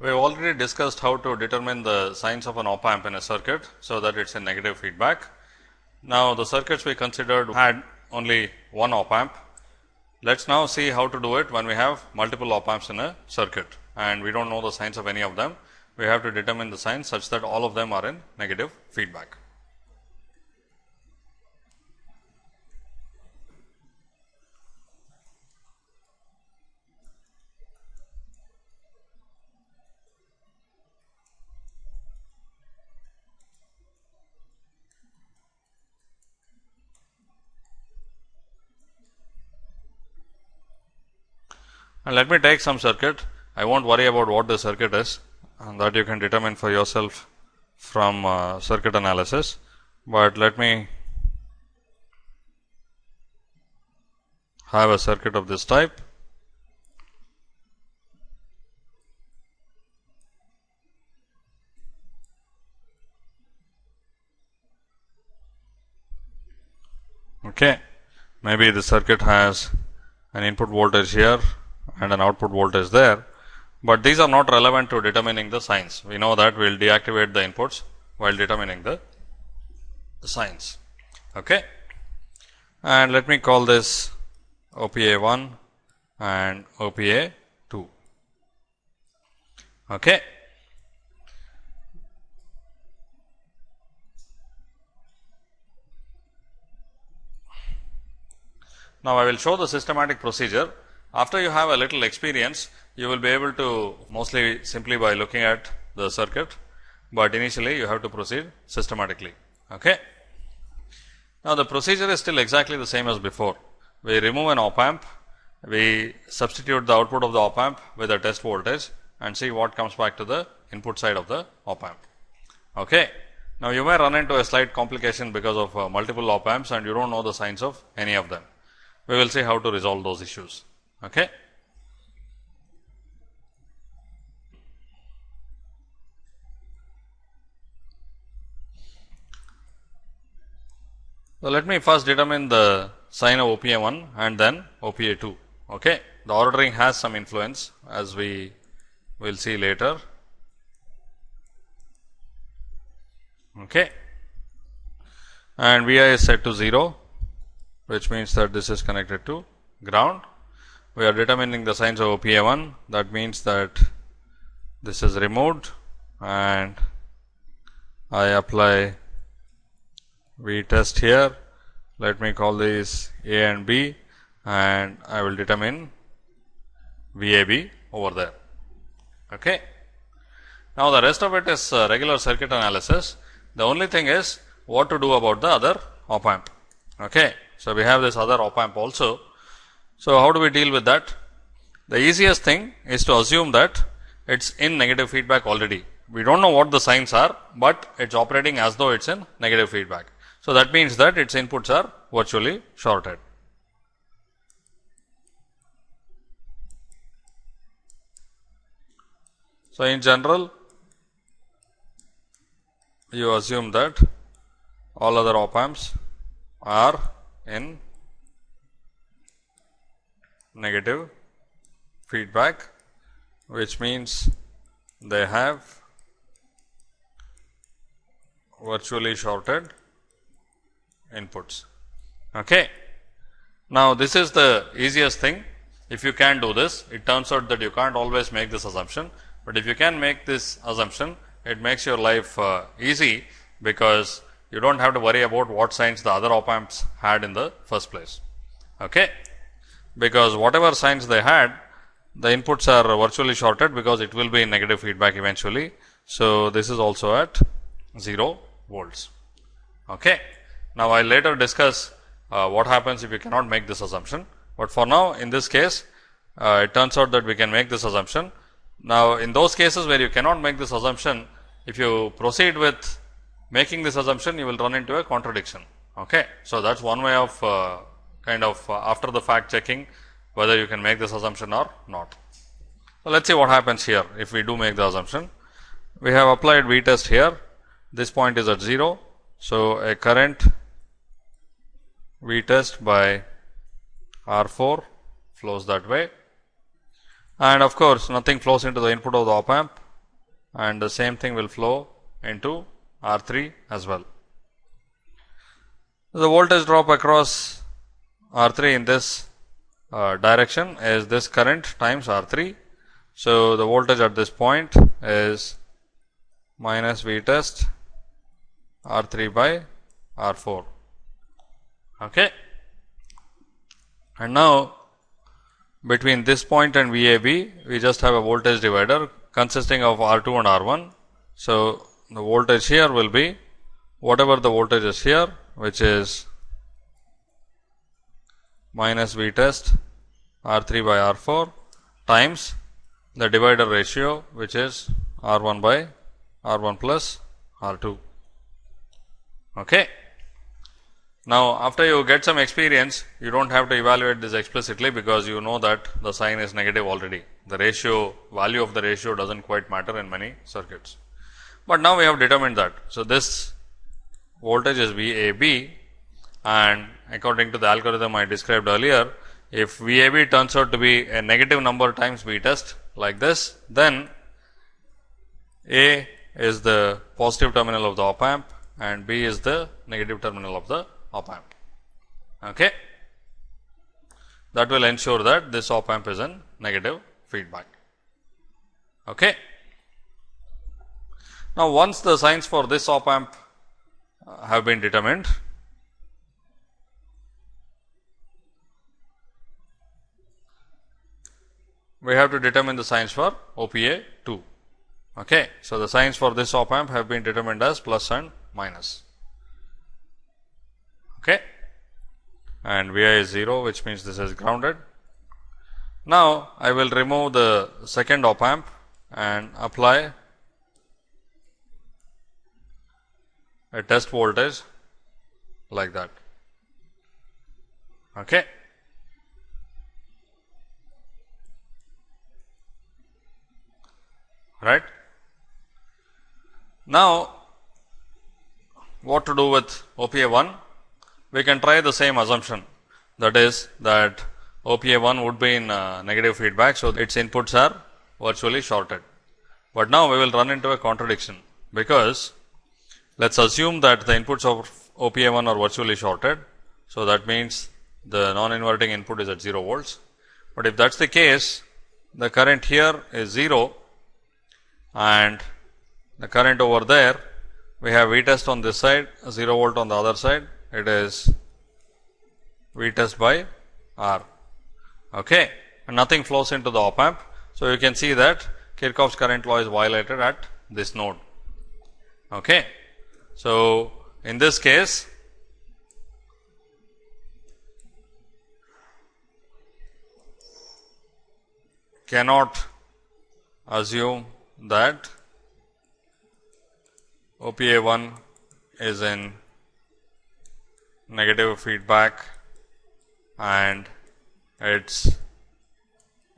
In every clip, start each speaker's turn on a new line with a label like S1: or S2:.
S1: We have already discussed how to determine the signs of an op amp in a circuit, so that it is a negative feedback. Now, the circuits we considered had only one op amp. Let us now see how to do it when we have multiple op amps in a circuit and we do not know the signs of any of them. We have to determine the signs such that all of them are in negative feedback. And let me take some circuit. I not worry about what the circuit is and that you can determine for yourself from uh, circuit analysis, but let me have a circuit of this type. Okay. Maybe the circuit has an input voltage here and an output voltage there, but these are not relevant to determining the signs. We know that we will deactivate the inputs while determining the, the signs. Okay. And let me call this OPA 1 and OPA 2. Okay. Now, I will show the systematic procedure after you have a little experience, you will be able to mostly simply by looking at the circuit, but initially you have to proceed systematically. Okay. Now, the procedure is still exactly the same as before. We remove an op amp, we substitute the output of the op amp with a test voltage and see what comes back to the input side of the op amp. Okay. Now, you may run into a slight complication because of uh, multiple op amps and you do not know the signs of any of them. We will see how to resolve those issues. Okay. So, let me first determine the sign of OPA 1 and then OPA 2. Okay. The ordering has some influence as we will see later. Okay. And Vi is set to 0, which means that this is connected to ground we are determining the signs of OPA 1 that means that this is removed and I apply V test here. Let me call these A and B and I will determine VAB over there. Okay. Now, the rest of it is uh, regular circuit analysis. The only thing is what to do about the other op amp. Okay. So, we have this other op amp also so, how do we deal with that? The easiest thing is to assume that it is in negative feedback already. We do not know what the signs are, but it is operating as though it is in negative feedback. So, that means that its inputs are virtually shorted. So, in general you assume that all other op amps are in negative feedback, which means they have virtually shorted inputs. Okay. Now, this is the easiest thing. If you can do this, it turns out that you can't always make this assumption, but if you can make this assumption, it makes your life uh, easy because you do not have to worry about what signs the other op amps had in the first place. Okay because whatever signs they had the inputs are virtually shorted because it will be negative feedback eventually. So, this is also at 0 volts. Okay. Now, I will later discuss uh, what happens if you cannot make this assumption, but for now in this case uh, it turns out that we can make this assumption. Now, in those cases where you cannot make this assumption, if you proceed with making this assumption, you will run into a contradiction. Okay. So, that is one way of uh, kind of uh, after the fact checking whether you can make this assumption or not. So, let us see what happens here if we do make the assumption. We have applied V test here, this point is at 0. So, a current V test by R 4 flows that way and of course, nothing flows into the input of the op amp and the same thing will flow into R 3 as well. The voltage drop across R 3 in this uh, direction is this current times R 3. So, the voltage at this point is minus V test R 3 by R 4. Okay. And now, between this point and VAB, we just have a voltage divider consisting of R 2 and R 1. So, the voltage here will be whatever the voltage is here which is minus V test R 3 by R 4 times the divider ratio which is R 1 by R 1 plus R 2. Okay. Now, after you get some experience, you do not have to evaluate this explicitly because you know that the sign is negative already. The ratio value of the ratio does not quite matter in many circuits. But now we have determined that. So, this voltage is VAB and according to the algorithm I described earlier, if VAB turns out to be a negative number times V test like this, then A is the positive terminal of the op amp and B is the negative terminal of the op amp. Okay. That will ensure that this op amp is in negative feedback. Okay. Now, once the signs for this op amp uh, have been determined, we have to determine the signs for OPA 2. Okay. So, the signs for this op amp have been determined as plus and minus okay. and Vi is 0 which means this is grounded. Now, I will remove the second op amp and apply a test voltage like that. Okay. Right. Now, what to do with OPA 1? we can try the same assumption that is that OPA 1 would be in uh, negative feedback. So, its inputs are virtually shorted. But now, we will run into a contradiction because let us assume that the inputs of OPA 1 are virtually shorted. So, that means the non inverting input is at 0 volts. But if that is the case, the current here is 0 and the current over there, we have V test on this side, 0 volt on the other side it is V test by R. Okay. And nothing flows into the op amp. So, you can see that Kirchhoff's current law is violated at this node. Okay. So, in this case, cannot assume that OPA 1 is in negative feedback and its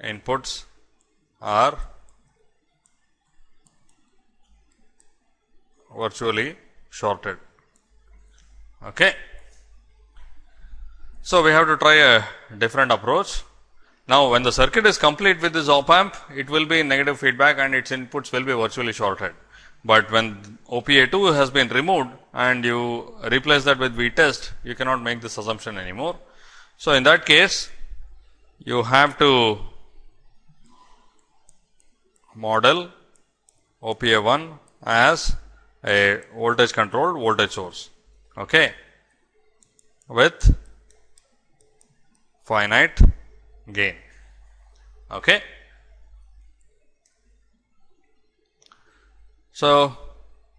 S1: inputs are virtually shorted. Okay. So, we have to try a different approach. Now, when the circuit is complete with this op amp, it will be negative feedback and its inputs will be virtually shorted. But when OPA 2 has been removed and you replace that with V test, you cannot make this assumption anymore. So, in that case, you have to model OPA 1 as a voltage controlled voltage source okay, with finite gain. Okay. So,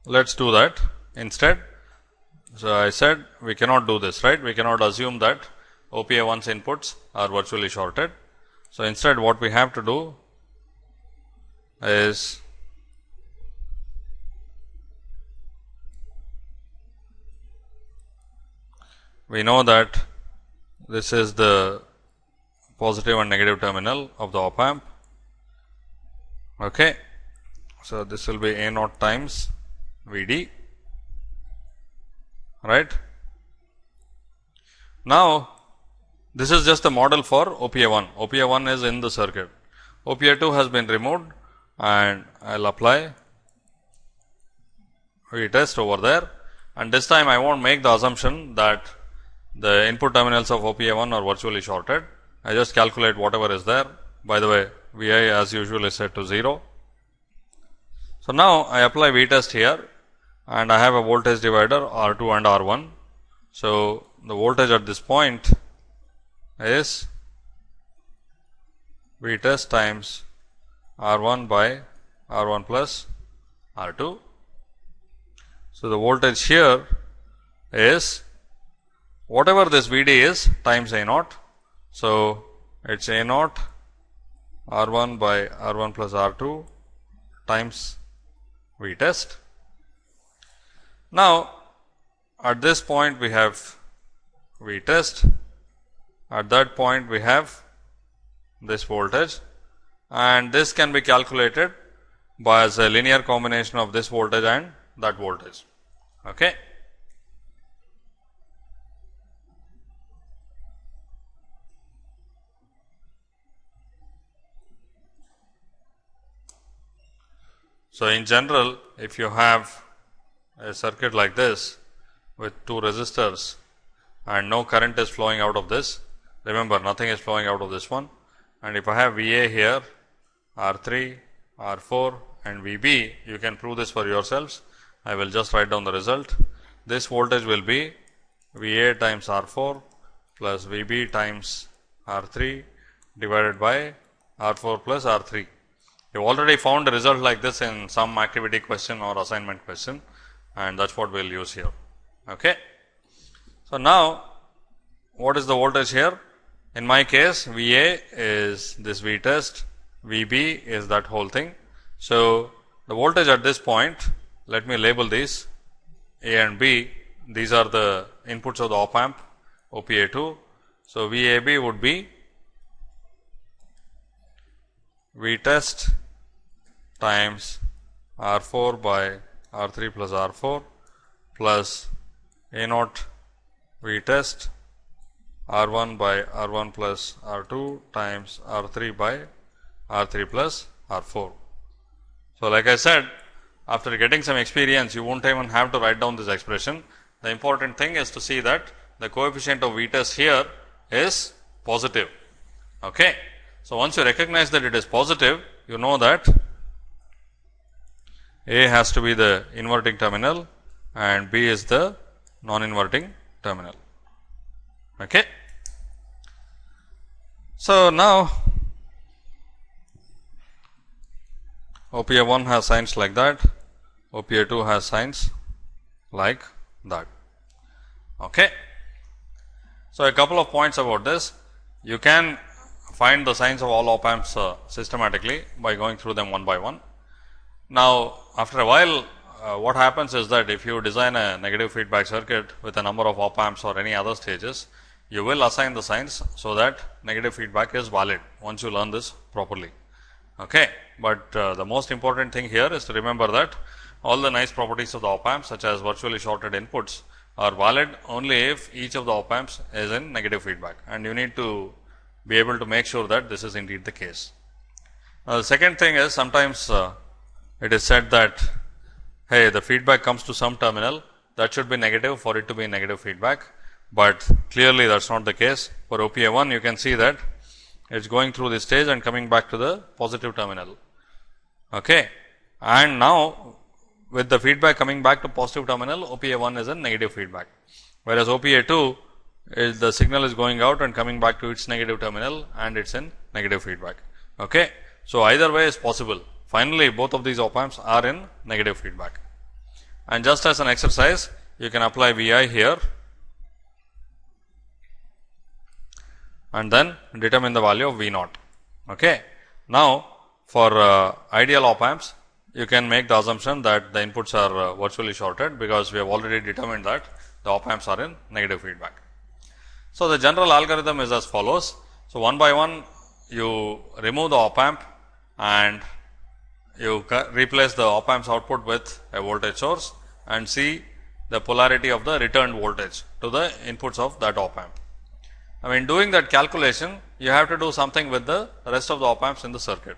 S1: let us do that instead. So, I said we cannot do this right, we cannot assume that OPA 1's inputs are virtually shorted. So, instead what we have to do is we know that this is the positive and negative terminal of the op amp. Okay. So, this will be A naught times V d right. Now, this is just a model for OPA 1, OPA 1 is in the circuit, OPA 2 has been removed and I will apply V test over there and this time I won't make the assumption that the input terminals of OPA 1 are virtually shorted. I just calculate whatever is there. By the way, V i as usual is set to 0. So, now I apply V test here and I have a voltage divider R 2 and R 1. So, the voltage at this point is V test times R 1 by R 1 plus R 2. So, the voltage here is whatever this V d is times A naught. So, it is A naught R 1 by R 1 plus R 2 times V test. Now, at this point we have V test, at that point we have this voltage and this can be calculated by as a linear combination of this voltage and that voltage. Okay. So, in general if you have a circuit like this with two resistors and no current is flowing out of this, remember nothing is flowing out of this one and if I have V a here R 3, R 4 and V b you can prove this for yourselves. I will just write down the result. This voltage will be V a times R 4 plus V b times R 3 divided by R 4 plus R 3. You already found a result like this in some activity question or assignment question and that is what we will use here. Okay. So, now what is the voltage here? In my case V a is this V test, V b is that whole thing. So, the voltage at this point let me label these A and B these are the inputs of the op amp OPA 2. So, V a b would be V test times R 4 by R 3 plus R 4 plus A naught V test R 1 by R 1 plus R 2 times R 3 by R 3 plus R 4. So, like I said after getting some experience you will not even have to write down this expression. The important thing is to see that the coefficient of V test here is positive. Okay. So, once you recognize that it is positive you know that A has to be the inverting terminal and B is the non inverting terminal. Okay. So, now OPA 1 has signs like that, OPA 2 has signs like that. Okay. So, a couple of points about this. You can find the signs of all op amps uh, systematically by going through them one by one. Now, after a while uh, what happens is that if you design a negative feedback circuit with a number of op amps or any other stages, you will assign the signs so that negative feedback is valid once you learn this properly. Okay. But uh, the most important thing here is to remember that all the nice properties of the op amps such as virtually shorted inputs are valid only if each of the op amps is in negative feedback and you need to be able to make sure that this is indeed the case. Now, the second thing is sometimes uh, it is said that hey the feedback comes to some terminal that should be negative for it to be negative feedback but clearly that is not the case. For OPA 1 you can see that it is going through this stage and coming back to the positive terminal. Okay. And now, with the feedback coming back to positive terminal OPA 1 is a negative feedback, whereas OPA 2 is the signal is going out and coming back to its negative terminal and it is in negative feedback. Okay. So, either way is possible finally, both of these op amps are in negative feedback and just as an exercise you can apply V i here and then determine the value of V naught. Okay. Now, for uh, ideal op amps, you can make the assumption that the inputs are uh, virtually shorted, because we have already determined that the op amps are in negative feedback. So, the general algorithm is as follows. So, one by one you remove the op amp and you replace the op amp's output with a voltage source and see the polarity of the returned voltage to the inputs of that op amp. I mean doing that calculation you have to do something with the rest of the op amps in the circuit.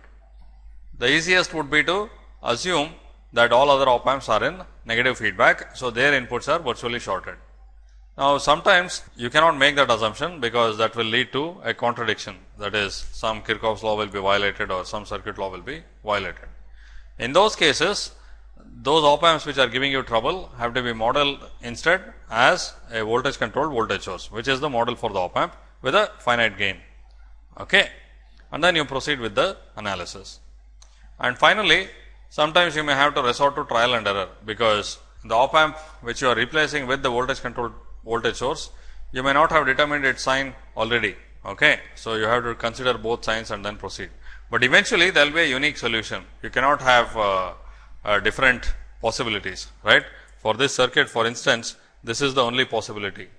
S1: The easiest would be to assume that all other op amps are in negative feedback. So, their inputs are virtually shorted. Now, sometimes you cannot make that assumption because that will lead to a contradiction that is some Kirchhoff's law will be violated or some circuit law will be violated. In those cases, those op amps which are giving you trouble have to be modeled instead as a voltage controlled voltage source, which is the model for the op amp with a finite gain. Okay. And then you proceed with the analysis. And finally, sometimes you may have to resort to trial and error, because the op amp which you are replacing with the voltage controlled voltage source, you may not have determined its sign already. Okay. So, you have to consider both signs and then proceed. But eventually, there will be a unique solution. You cannot have uh, uh, different possibilities, right. For this circuit, for instance, this is the only possibility.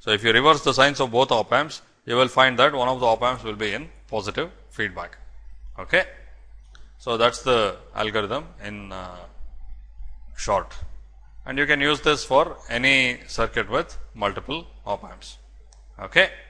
S1: So, if you reverse the signs of both op amps, you will find that one of the op amps will be in positive feedback. Okay. So, that is the algorithm in uh, short and you can use this for any circuit with multiple op amps. Okay.